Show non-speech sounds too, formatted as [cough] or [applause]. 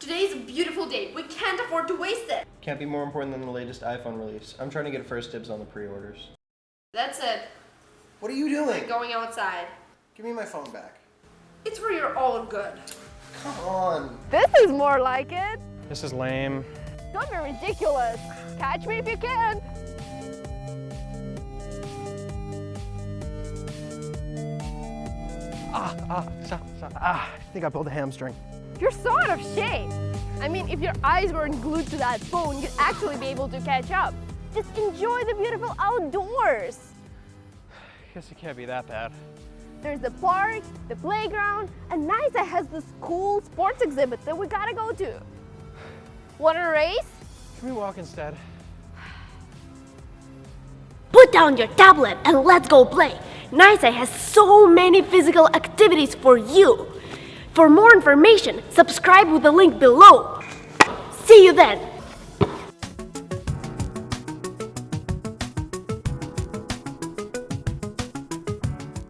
Today's a beautiful day. We can't afford to waste it. Can't be more important than the latest iPhone release. I'm trying to get first dibs on the pre-orders. That's it. What are you doing? I'm Going outside. Give me my phone back. It's for your own good. Come on. This is more like it. This is lame. Don't be ridiculous. Catch me if you can. Ah, ah, stop, stop. Ah, I think I pulled a hamstring. You're so out of shape. I mean, if your eyes weren't glued to that phone, you'd actually be able to catch up. Just enjoy the beautiful outdoors. [sighs] Guess it can't be that bad. There's the park, the playground, and NYSA has this cool sports exhibit that we gotta go to. [sighs] Wanna race? Can we walk instead? [sighs] Put down your tablet and let's go play. NYSA has so many physical activities for you. For more information, subscribe with the link below. See you then!